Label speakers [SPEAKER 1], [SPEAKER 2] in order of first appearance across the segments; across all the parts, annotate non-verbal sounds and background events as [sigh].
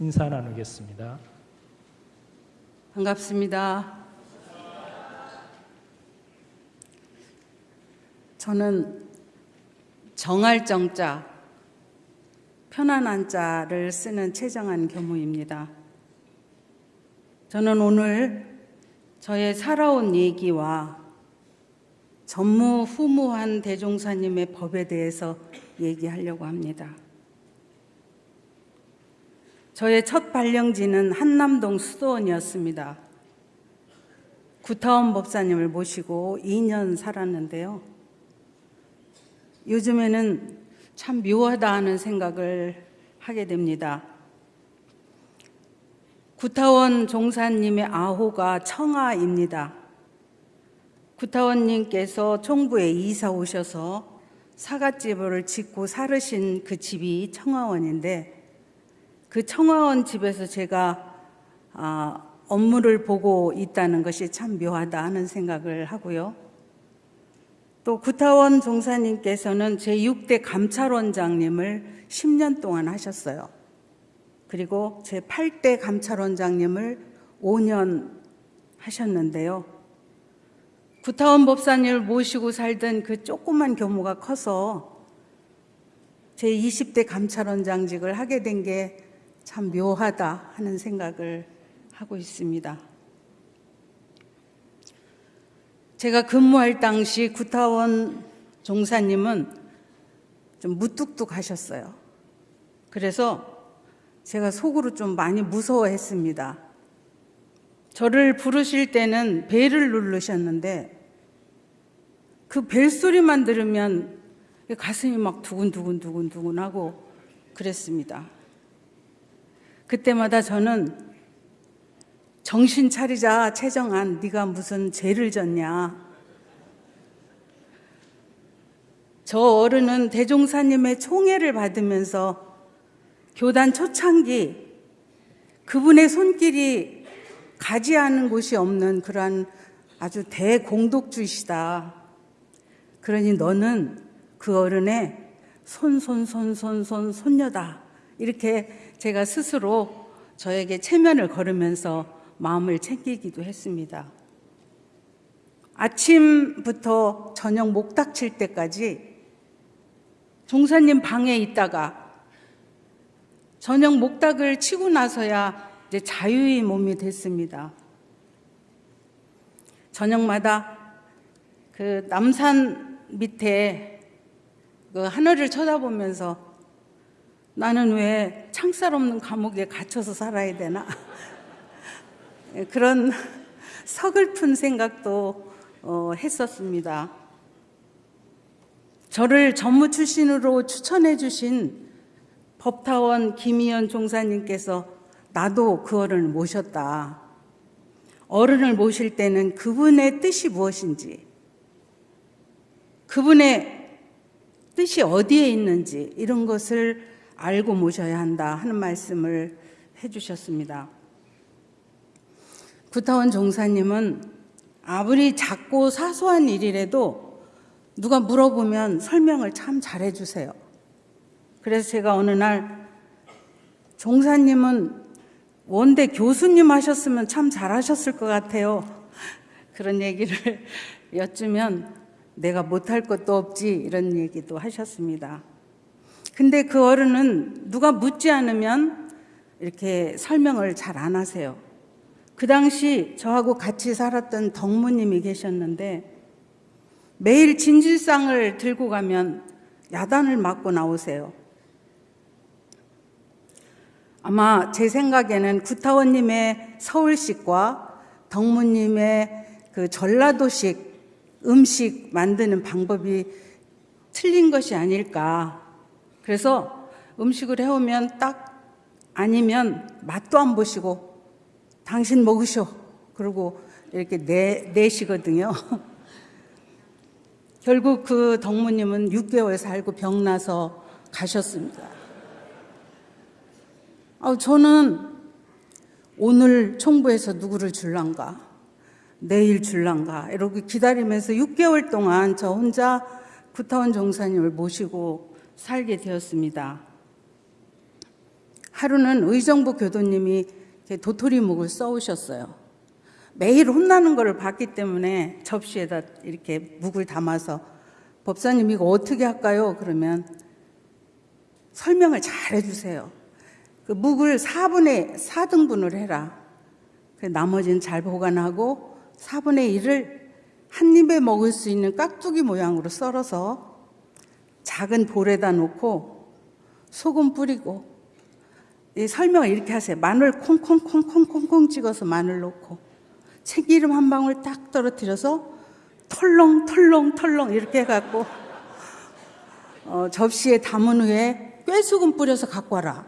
[SPEAKER 1] 인사 나누겠습니다.
[SPEAKER 2] 반갑습니다. 저는 정할 정자, 편안한 자를 쓰는 최정한 교무입니다. 저는 오늘 저의 살아온 얘기와 전무후무한 대종사님의 법에 대해서 얘기하려고 합니다. 저의 첫 발령지는 한남동 수도원이었습니다. 구타원 법사님을 모시고 2년 살았는데요. 요즘에는 참 묘하다 하는 생각을 하게 됩니다. 구타원 종사님의 아호가 청아입니다. 구타원님께서 총부에 이사 오셔서 사갓집을 짓고 살으신 그 집이 청아원인데 그 청아원 집에서 제가 아, 업무를 보고 있다는 것이 참 묘하다 하는 생각을 하고요. 또 구타원 종사님께서는 제6대 감찰원장님을 10년 동안 하셨어요. 그리고 제8대 감찰원장님을 5년 하셨는데요. 구타원 법사님을 모시고 살던 그 조그만 규모가 커서 제20대 감찰원장직을 하게 된게 참 묘하다 하는 생각을 하고 있습니다. 제가 근무할 당시 구타원 종사님은 좀 무뚝뚝하셨어요. 그래서 제가 속으로 좀 많이 무서워했습니다. 저를 부르실 때는 벨을 누르셨는데 그 벨소리만 들으면 가슴이 막 두근두근 두근두근 하고 그랬습니다. 그때마다 저는 정신 차리자 최정한 네가 무슨 죄를 졌냐 저 어른은 대종사님의 총애를 받으면서 교단 초창기 그분의 손길이 가지 않은 곳이 없는 그러한 아주 대공독주시다. 그러니 너는 그 어른의 손 손 손 손 손 손녀다. 이렇게 제가 스스로 저에게 체면을 걸으면서 마음을 챙기기도 했습니다. 아침부터 저녁 목닥 칠 때까지 종사님 방에 있다가 저녁 목닥을 치고 나서야 이제 자유의 몸이 됐습니다. 저녁마다 그 남산 밑에 그 하늘을 쳐다보면서 나는 왜 창살 없는 감옥에 갇혀서 살아야 되나? [laughs] 그런 서글픈 생각도 어, 했었습니다. 저를 전무 출신으로 추천해 주신 법타원 김희연 종사님께서 나도 그 어른을 모셨다. 어른을 모실 때는 그분의 뜻이 무엇인지, 그분의 뜻이 어디에 있는지 이런 것을 알고 모셔야 한다 하는 말씀을 해주셨습니다. 구타원 종사님은 아무리 작고 사소한 일이라도 누가 물어보면 설명을 참 잘해주세요. 그래서 제가 어느 날 종사님은 원대 교수님 하셨으면 참 잘하셨을 것 같아요. 그런 얘기를 [laughs] 여쭈면 내가 못할 것도 없지 이런 얘기도 하셨습니다. 근데 그 어른은 누가 묻지 않으면 이렇게 설명을 잘 안 하세요. 그 당시 저하고 같이 살았던 덕무님이 계셨는데 매일 진실상을 들고 가면 야단을 맞고 나오세요. 아마 제 생각에는 구타원님의 서울식과 덕무님의 그 전라도식 음식 만드는 방법이 틀린 것이 아닐까 그래서 음식을 해오면 딱 아니면 맛도 안 보시고 당신 먹으셔. 그러고 이렇게 내, 내시거든요. [laughs] 결국 그 덕무님은 6개월 살고 병나서 가셨습니다. 아, 저는 오늘 총부에서 누구를 줄란가, 내일 줄란가, 이렇게 기다리면서 6개월 동안 저 혼자 구타원 종사님을 모시고 살게 되었습니다. 하루는 의정부 교도님이 도토리묵을 써오셨어요. 매일 혼나는 것을 봤기 때문에 접시에다 이렇게 묵을 담아서 법사님 이거 어떻게 할까요? 그러면 설명을 잘 해주세요. 그 묵을 4분의 4등분을 해라. 그 나머지는 잘 보관하고 4분의 1을 한 입에 먹을 수 있는 깍두기 모양으로 썰어서 작은 볼에다 놓고 소금 뿌리고 이 설명을 이렇게 하세요. 마늘 콩콩콩콩콩콩 찍어서 마늘 넣고 참기름 한 방울 딱 떨어뜨려서 털렁 털렁 털렁 이렇게 해갖고 어, 접시에 담은 후에 꾀소금 뿌려서 갖고 와라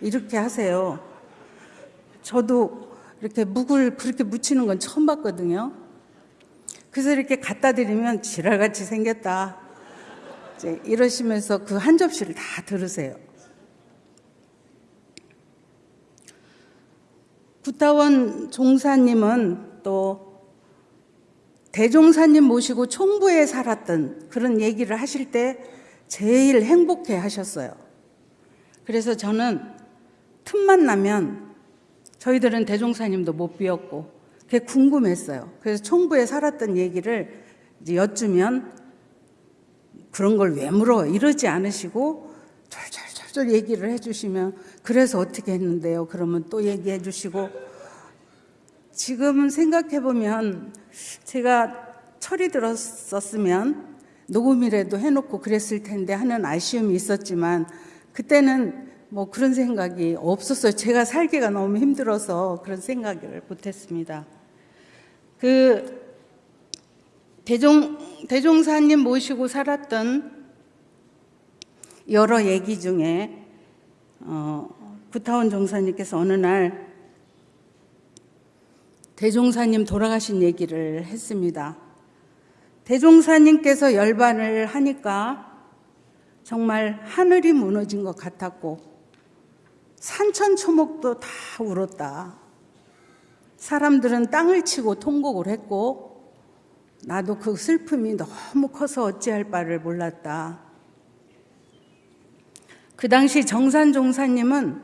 [SPEAKER 2] 이렇게 하세요. 저도 이렇게 묵을 그렇게 묻히는 건 처음 봤거든요. 그래서 이렇게 갖다 드리면 지랄같이 생겼다. 이제 이러시면서 그 한 접시를 다 들으세요. 구타원 종사님은 또 대종사님 모시고 총부에 살았던 그런 얘기를 하실 때 제일 행복해 하셨어요. 그래서 저는 틈만 나면 저희들은 대종사님도 못 비웠고 그게 궁금했어요. 그래서 총부에 살았던 얘기를 여쭈면 그런 걸 왜 물어 이러지 않으시고 절절절절 얘기를 해주시면 그래서 어떻게 했는데요. 그러면 또 얘기해 주시고 지금 생각해 보면 제가 철이 들었었으면 녹음이라도 해놓고 그랬을 텐데 하는 아쉬움이 있었지만 그때는 뭐 그런 생각이 없었어요. 제가 살기가 너무 힘들어서 그런 생각을 못했습니다. 그 대종 대종사님 모시고 살았던 여러 얘기 중에 어, 구타원 종사님께서 어느 날 대종사님 돌아가신 얘기를 했습니다. 대종사님께서 열반을 하니까 정말 하늘이 무너진 것 같았고 산천초목도 다 울었다. 사람들은 땅을 치고 통곡을 했고 나도 그 슬픔이 너무 커서 어찌할 바를 몰랐다. 그 당시 정산 종사님은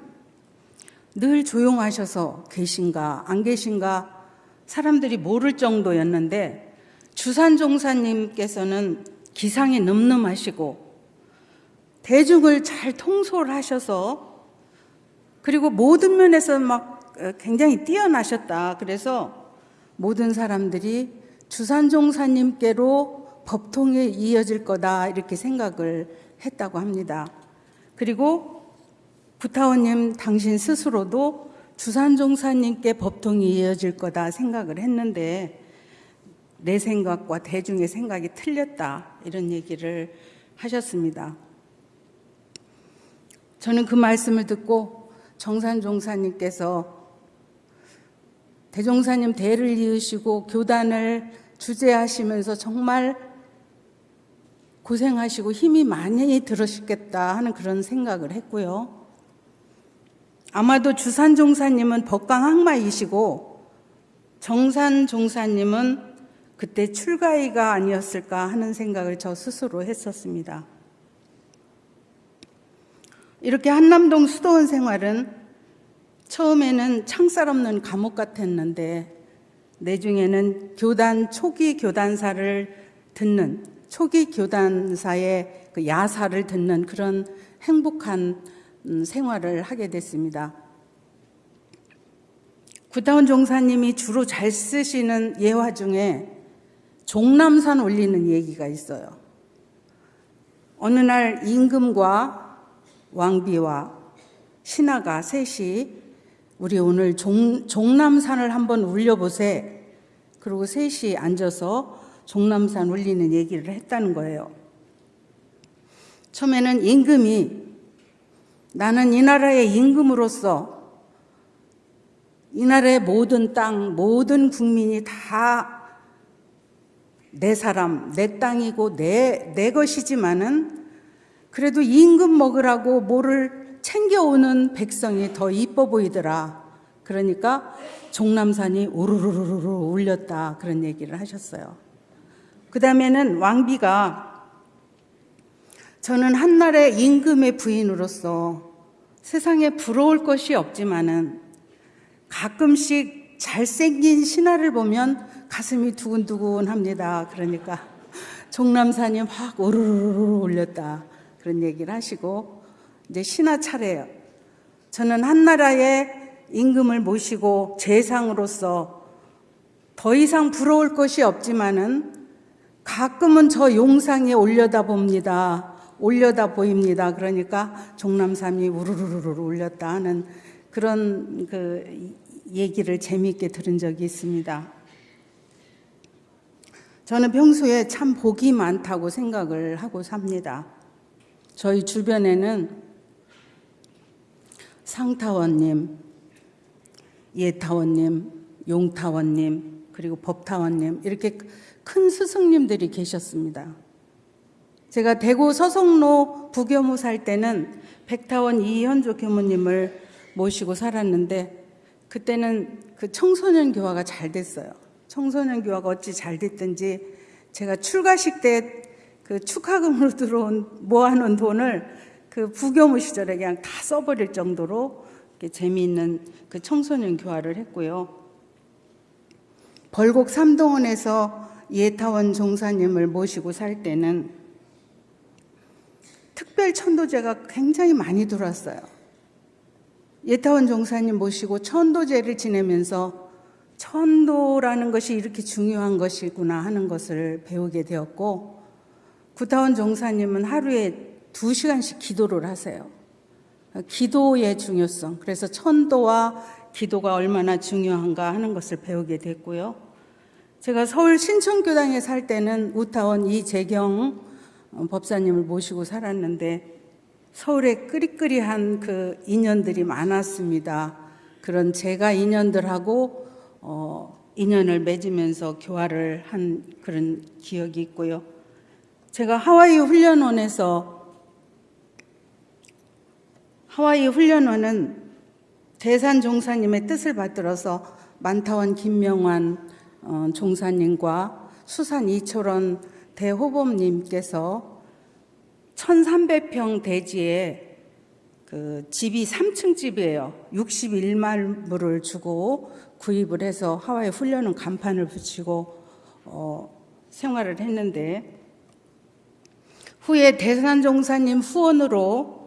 [SPEAKER 2] 늘 조용하셔서 계신가 안 계신가 사람들이 모를 정도였는데 주산 종사님께서는 기상이 늠름하시고 대중을 잘 통솔하셔서 그리고 모든 면에서 막 어, 굉장히 뛰어나셨다. 그래서 모든 사람들이 주산 종사님께로 법통에 이어질 거다 이렇게 생각을 했다고 합니다. 그리고 구타원님 당신 스스로도 주산종사님께 법통이 이어질 거다 생각을 했는데 내 생각과 대중의 생각이 틀렸다 이런 얘기를 하셨습니다. 저는 그 말씀을 듣고 정산종사님께서 대종사님 대를 이으시고 교단을 주재하시면서 정말 고생하시고 힘이 많이 들으셨겠다 하는 그런 생각을 했고요. 아마도 주산 종사님은 법강 항마이시고 정산 종사님은 그때 출가이가 아니었을까 하는 생각을 저 스스로 했었습니다. 이렇게 한남동 수도원 생활은 처음에는 창살 없는 감옥 같았는데 내중에는 교단 초기 교단사를 듣는 초기 교단사의 그 야사를 듣는 그런 행복한 음, 생활을 하게 됐습니다. 구타원 종사님이 주로 잘 쓰시는 예화 중에 종남산 올리는 얘기가 있어요. 어느 날 임금과 왕비와 신하가 셋이 우리 오늘 종, 종남산을 한번 울려보세. 그리고 셋이 앉아서 종남산 울리는 얘기를 했다는 거예요. 처음에는 임금이 나는 이 나라의 임금으로서 이 나라의 모든 땅, 모든 국민이 다 내 사람, 내 땅이고 내, 내 것이지만은 그래도 임금 먹으라고 뭐를 챙겨오는 백성이 더 이뻐 보이더라. 그러니까 종남산이 우르르르르 울렸다. 그런 얘기를 하셨어요. 그 다음에는 왕비가 저는 한나라의 임금의 부인으로서 세상에 부러울 것이 없지만은 가끔씩 잘생긴 신하를 보면 가슴이 두근두근 합니다. 그러니까 종남산이 막 오르르르 올렸다 그런 얘기를 하시고 이제 신하 차례예요. 저는 한나라의 임금을 모시고 재상으로서 더 이상 부러울 것이 없지만은 가끔은 저 용상에 올려다 봅니다. 올려다 보입니다. 그러니까 종남삼이 우르르르 올렸다 하는 그런 그 얘기를 재미있게 들은 적이 있습니다. 저는 평소에 참 복이 많다고 생각을 하고 삽니다. 저희 주변에는 상타원님, 예타원님, 용타원님, 그리고 법타원님 이렇게 큰 스승님들이 계셨습니다. 제가 대구 서성로 부교무 살 때는 백타원 이현조 교무님을 모시고 살았는데 그때는 그 청소년 교화가 잘 됐어요. 청소년 교화가 어찌 잘 됐든지 제가 출가식 때 그 축하금으로 들어온 모아놓은 돈을 그 부교무 시절에 그냥 다 써버릴 정도로 재미있는 그 청소년 교화를 했고요. 벌곡 삼동원에서 예타원 종사님을 모시고 살 때는 특별 천도제가 굉장히 많이 들어왔어요. 예타원 종사님 모시고 천도제를 지내면서 천도라는 것이 이렇게 중요한 것이구나 하는 것을 배우게 되었고 구타원 종사님은 하루에 두 시간씩 기도를 하세요. 기도의 중요성, 그래서 천도와 기도가 얼마나 중요한가 하는 것을 배우게 됐고요. 제가 서울 신천교당에 살 때는 우타원 이재경 법사님을 모시고 살았는데 서울에 끄리끄리한 그 인연들이 많았습니다. 그런 제가 인연들하고 어, 인연을 맺으면서 교화를 한 그런 기억이 있고요. 제가 하와이 훈련원에서 하와이 훈련원은 대산 종사님의 뜻을 받들어서 만타원 김명환 어, 종사님과 수산 이철원 대호범님께서 1300평 대지에 그 집이 3층 집이에요. 61만 불을 주고 구입을 해서 하와이 훈련은 간판을 붙이고 어, 생활을 했는데 후에 대산종사님 후원으로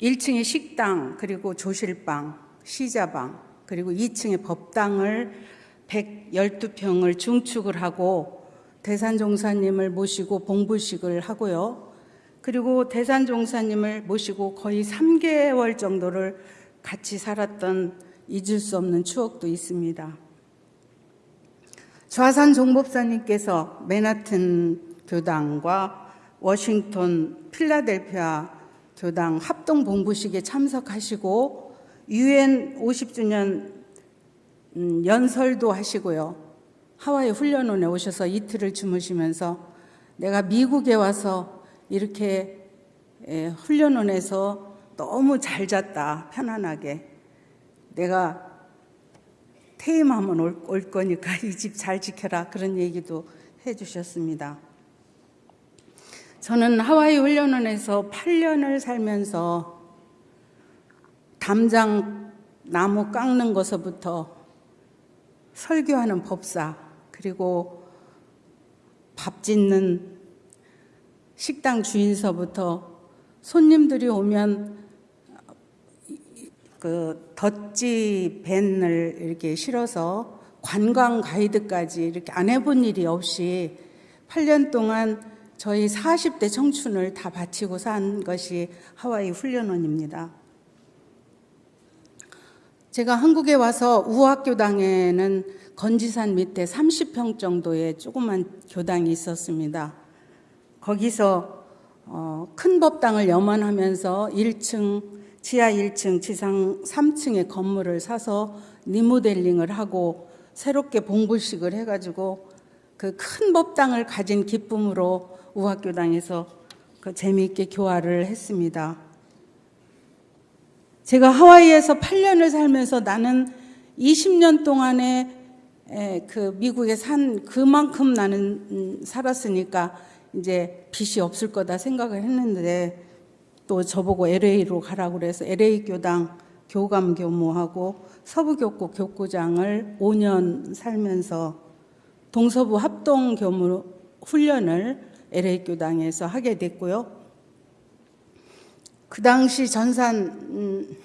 [SPEAKER 2] 1층에 식당 그리고 조실방, 시자방 그리고 2층에 법당을 112평을 중축을 하고 대산종사님을 모시고 봉부식을 하고요. 그리고 대산종사님을 모시고 거의 3개월 정도를 같이 살았던 잊을 수 없는 추억도 있습니다. 좌산 종법사님께서 맨하튼 교당과 워싱턴 필라델피아 교당 합동 봉부식에 참석하시고 유엔 50주년 음, 연설도 하시고요. 하와이 훈련원에 오셔서 이틀을 주무시면서 내가 미국에 와서 이렇게 훈련원에서 너무 잘 잤다 편안하게 내가 퇴임하면 올, 올 거니까 [laughs] 이 집 잘 지켜라 그런 얘기도 해주셨습니다. 저는 하와이 훈련원에서 8년을 살면서 담장 나무 깎는 것서부터 설교하는 법사 그리고 밥 짓는 식당 주인서부터 손님들이 오면 그 덧지 밴을 이렇게 실어서 관광 가이드까지 이렇게 안 해본 일이 없이 8년 동안 저희 40대 청춘을 다 바치고 산 것이 하와이 훈련원입니다. 제가 한국에 와서 우학교당에는 건지산 밑에 30평 정도의 조그만 교당이 있었습니다. 거기서 어, 큰 법당을 염원하면서 1층, 지하 1층, 지상 3층의 건물을 사서 리모델링을 하고 새롭게 봉불식을 해가지고 그 큰 법당을 가진 기쁨으로 우학교당에서 그 재미있게 교화를 했습니다. 제가 하와이에서 8년을 살면서 나는 20년 동안에 그 미국에 산 그만큼 나는 음, 살았으니까 이제 빚이 없을 거다 생각을 했는데 또 저보고 LA로 가라고 그래서 LA 교당 교감 교무하고 서부교구 교구장을 5년 살면서 동서부 합동 교무 훈련을 LA 교당에서 하게 됐고요. 그 당시 전산 음,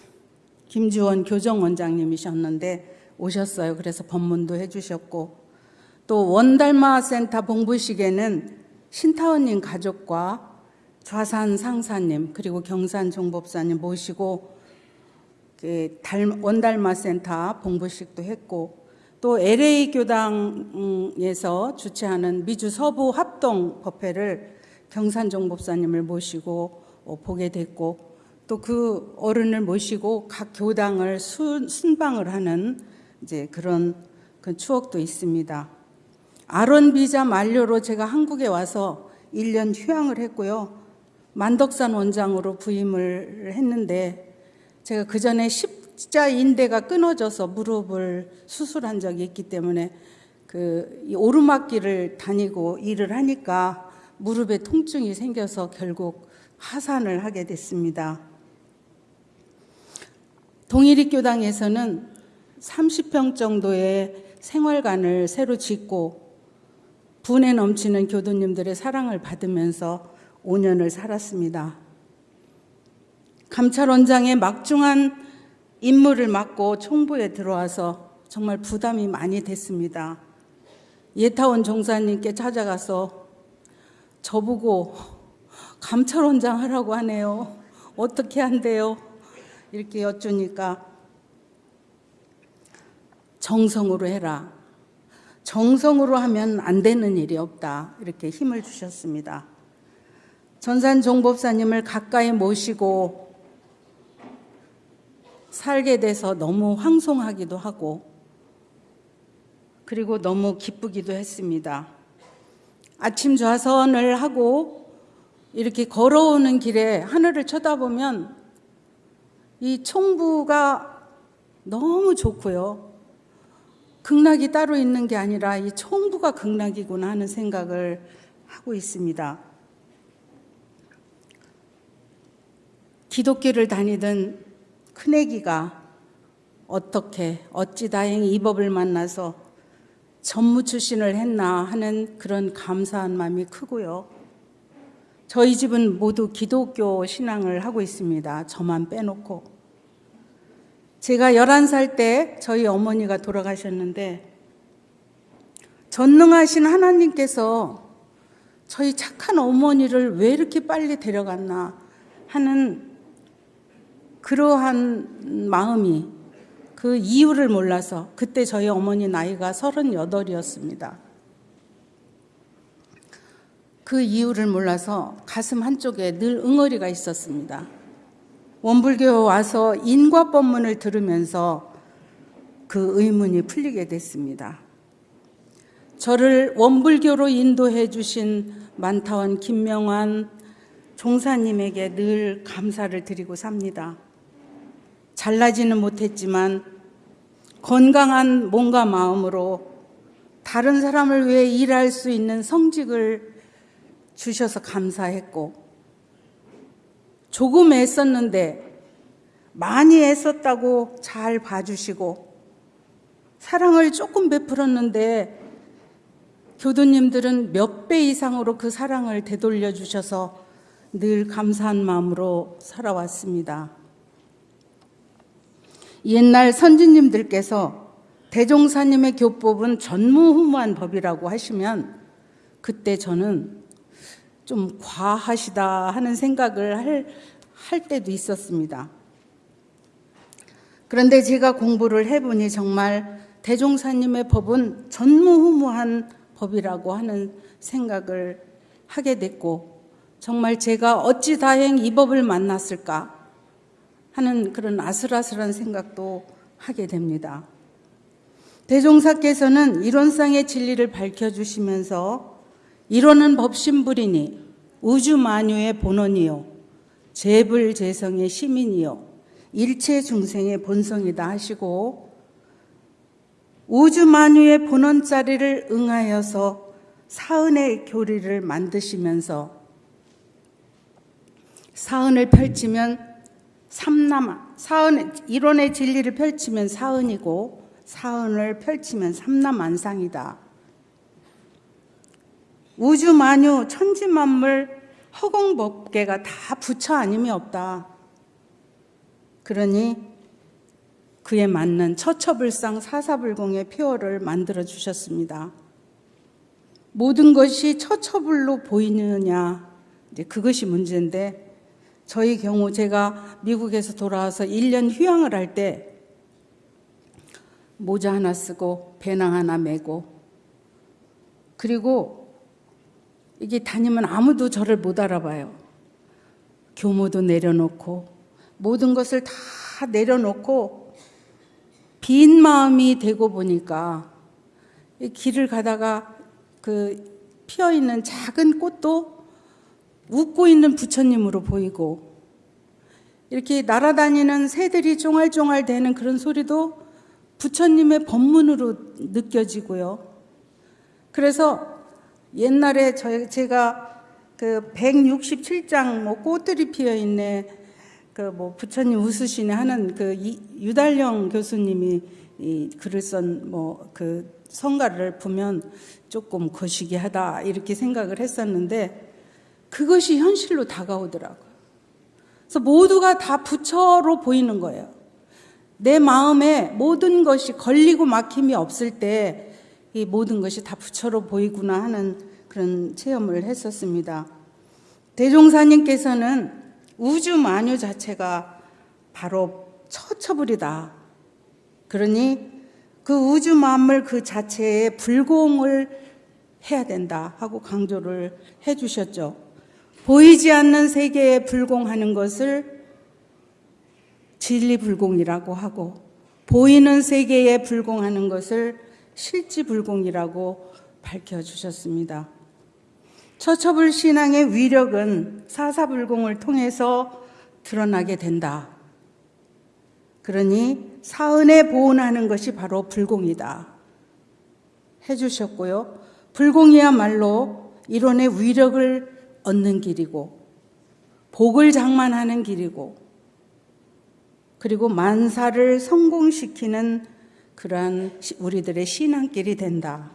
[SPEAKER 2] 김주원 교정원장님이셨는데 오셨어요. 그래서 법문도 해주셨고 또 원달마 센터 봉부식에는 신타원님 가족과 좌산 상사님 그리고 경산 종법사님 모시고 그 달- 원달마 센터 봉부식도 했고 또 LA 교당에서 주최하는 미주 서부 합동 법회를 경산 종 법사님을 모시고 어, 보게 됐고 또 그 어른을 모시고 각 교당을 순, 순방을 하는 이제 그런 그 추억도 있습니다. 아론 비자 만료로 제가 한국에 와서 1년 휴양을 했고요. 만덕산 원장으로 부임을 했는데 제가 그 전에 십자 인대가 끊어져서 무릎을 수술한 적이 있기 때문에 그이 오르막길을 다니고 일을 하니까 무릎에 통증이 생겨서 결국 하산을 하게 됐습니다. 동일입교당에서는 30평 정도의 생활관을 새로 짓고 분에 넘치는 교도님들의 사랑을 받으면서 5년을 살았습니다. 감찰원장의 막중한 임무를 맡고 총부에 들어와서 정말 부담이 많이 됐습니다. 예타원 종사님께 찾아가서 저보고 감찰원장 하라고 하네요. 어떻게 한대요? 이렇게 여쭈니까 정성으로 해라. 정성으로 하면 안 되는 일이 없다. 이렇게 힘을 주셨습니다. 전산 종법사님을 가까이 모시고 살게 돼서 너무 황송하기도 하고 그리고 너무 기쁘기도 했습니다. 아침 좌선을 하고 이렇게 걸어오는 길에 하늘을 쳐다보면 이 총부가 너무 좋고요. 극락이 따로 있는 게 아니라 이 총부가 극락이구나 하는 생각을 하고 있습니다. 기독교를 다니던 큰애기가 어떻게 어찌 다행히 이 법을 만나서 전무 출신을 했나 하는 그런 감사한 마음이 크고요. 저희 집은 모두 기독교 신앙을 하고 있습니다. 저만 빼놓고. 제가 11살 때 저희 어머니가 돌아가셨는데 전능하신 하나님께서 저희 착한 어머니를 왜 이렇게 빨리 데려갔나 하는 그러한 마음이 그 이유를 몰라서 그때 저희 어머니 나이가 38이었습니다. 그 이유를 몰라서 가슴 한쪽에 늘 응어리가 있었습니다. 원불교에 와서 인과법문을 들으면서 그 의문이 풀리게 됐습니다. 저를 원불교로 인도해 주신 만타원 김명환 종사님에게 늘 감사를 드리고 삽니다. 잘나지는 못했지만 건강한 몸과 마음으로 다른 사람을 위해 일할 수 있는 성직을 주셔서 감사했고 조금 애썼는데 많이 애썼다고 잘 봐주시고 사랑을 조금 베풀었는데 교도님들은 몇 배 이상으로 그 사랑을 되돌려 주셔서 늘 감사한 마음으로 살아왔습니다. 옛날 선진님들께서 대종사님의 교법은 전무후무한 법이라고 하시면 그때 저는 좀 과하시다 하는 생각을 할, 할 때도 있었습니다. 그런데 제가 공부를 해보니 정말 대종사님의 법은 전무후무한 법이라고 하는 생각을 하게 됐고 정말 제가 어찌 다행 이 법을 만났을까 하는 그런 아슬아슬한 생각도 하게 됩니다. 대종사께서는 이론상의 진리를 밝혀주시면서 이론은 법신불이니 우주 만유의 본원이요 재불재성의 시민이요 일체 중생의 본성이다 하시고 우주 만유의 본원 자리를 응하여서 사은의 교리를 만드시면서 사은을 펼치면 삼남 사은 이론의 진리를 펼치면 사은이고 사은을 펼치면 삼남안상이다. 우주 만유 천지 만물 허공 법계가 다 부처 아님이 없다. 그러니 그에 맞는 처처불상 사사불공의 표어를 만들어 주셨습니다. 모든 것이 처처불로 보이느냐 이제 그것이 문제인데 저희 경우 제가 미국에서 돌아와서 1년 휴양을 할 때 모자 하나 쓰고 배낭 하나 메고 그리고 이게 다니면 아무도 저를 못 알아봐요. 교모도 내려놓고 모든 것을 다 내려놓고 빈 마음이 되고 보니까 이 길을 가다가 그 피어 있는 작은 꽃도 웃고 있는 부처님으로 보이고 이렇게 날아다니는 새들이 쫑알쫑알 대는 그런 소리도 부처님의 법문으로 느껴지고요. 그래서 옛날에 저 제가 그 167장 뭐 꽃들이 피어 있네 그 뭐 부처님 웃으시네 하는 그 이, 유달령 교수님이 이 글을 쓴 뭐 그 성가를 보면 조금 거시기하다 이렇게 생각을 했었는데 그것이 현실로 다가오더라고요. 그래서 모두가 다 부처로 보이는 거예요. 내 마음에 모든 것이 걸리고 막힘이 없을 때 이 모든 것이 다 부처로 보이구나 하는 그런 체험을 했었습니다. 대종사님께서는 우주 만유 자체가 바로 처처불이다. 그러니 그 우주 만물 그 자체에 불공을 해야 된다 하고 강조를 해 주셨죠. 보이지 않는 세계에 불공하는 것을 진리 불공이라고 하고 보이는 세계에 불공하는 것을 실지 불공이라고 밝혀주셨습니다. 처처불 신앙의 위력은 사사불공을 통해서 드러나게 된다. 그러니 사은에 보온하는 것이 바로 불공이다. 해주셨고요. 불공이야말로 이론의 위력을 얻는 길이고, 복을 장만하는 길이고, 그리고 만사를 성공시키는 그러한 우리들의 신앙길이 된다.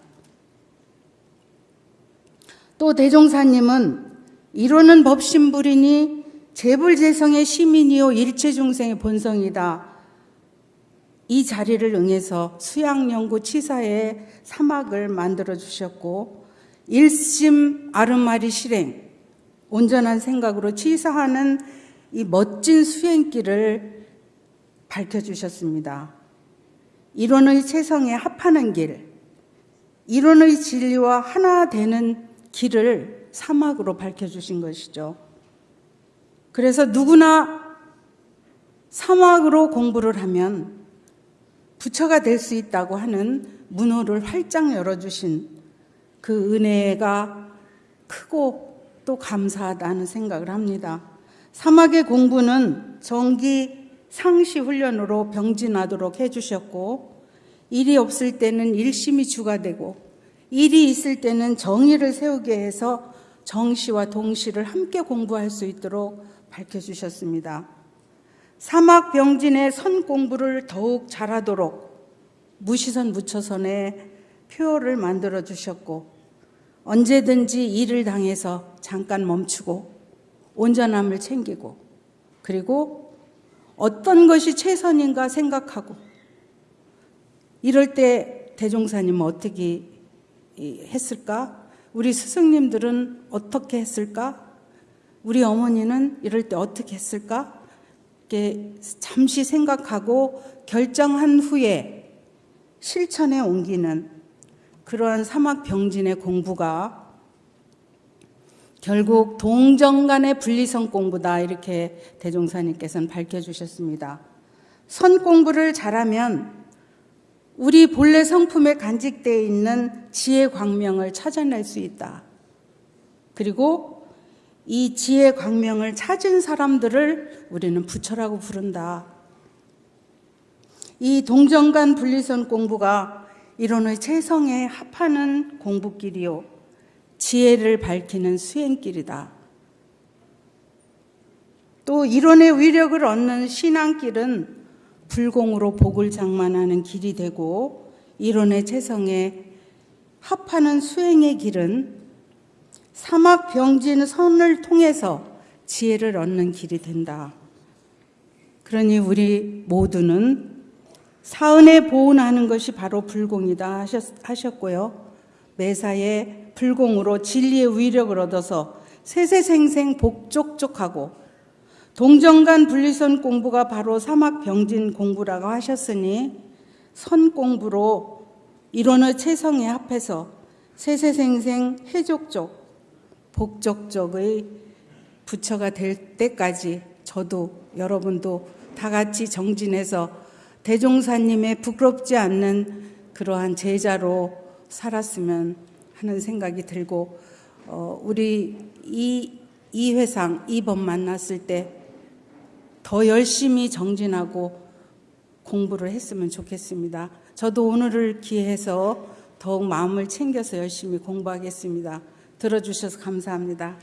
[SPEAKER 2] 또 대종사님은 이론은 법신불이니 재불재성의 시민이요 일체 중생의 본성이다. 이 자리를 응해서 수양연구 치사의 사막을 만들어 주셨고 일심 아르마리 실행 온전한 생각으로 치사하는 이 멋진 수행길을 밝혀주셨습니다. 이론의 세성에 합하는 길, 이론의 진리와 하나 되는 길을 사막으로 밝혀주신 것이죠. 그래서 누구나 사막으로 공부를 하면 부처가 될 수 있다고 하는 문호를 활짝 열어주신 그 은혜가 크고 또 감사하다는 생각을 합니다. 사막의 공부는 정기 상시 훈련으로 병진하도록 해주셨고 일이 없을 때는 일심이 주가 되고 일이 있을 때는 정의를 세우게 해서 정시와 동시를 함께 공부할 수 있도록 밝혀주셨습니다. 사막 병진의 선 공부를 더욱 잘하도록 무시선 무처선의 표어를 만들어 주셨고 언제든지 일을 당해서 잠깐 멈추고 온전함을 챙기고 그리고 어떤 것이 최선인가 생각하고 이럴 때 대종사님은 어떻게 했을까? 우리 스승님들은 어떻게 했을까? 우리 어머니는 이럴 때 어떻게 했을까? 이렇게 잠시 생각하고 결정한 후에 실천에 옮기는 그러한 사막 병진의 공부가 결국 동정 간의 분리성 공부다 이렇게 대종사님께서는 밝혀주셨습니다. 선 공부를 잘하면 우리 본래 성품에 간직되어 있는 지혜 광명을 찾아낼 수 있다. 그리고 이 지혜 광명을 찾은 사람들을 우리는 부처라고 부른다. 이 동정간 분리선 공부가 이론의 최성에 합하는 공부길이요. 지혜를 밝히는 수행길이다. 또 이론의 위력을 얻는 신앙길은 불공으로 복을 장만하는 길이 되고 이론의 재성에 합하는 수행의 길은 사막 병진 선을 통해서 지혜를 얻는 길이 된다. 그러니 우리 모두는 사은에 보온하는 것이 바로 불공이다 하셨, 하셨 고요. 매사에 불공으로 진리의 위력을 얻어서 세세생생 복족족하고 동정간 분리선 공부가 바로 사막 병진 공부라고 하셨으니 선 공부로 이론의 체성에 합해서 세세생생 해족족 복족족의 부처가 될 때까지 저도 여러분도 다 같이 정진해서 대종사님의 부끄럽지 않는 그러한 제자로 살았으면 하는 생각이 들고 어, 우리 이, 이 회상 이번 만났을 때 더 열심히 정진하고 공부를 했으면 좋겠습니다. 저도 오늘을 기해서 더욱 마음을 챙겨서 열심히 공부하겠습니다. 들어주셔서 감사합니다.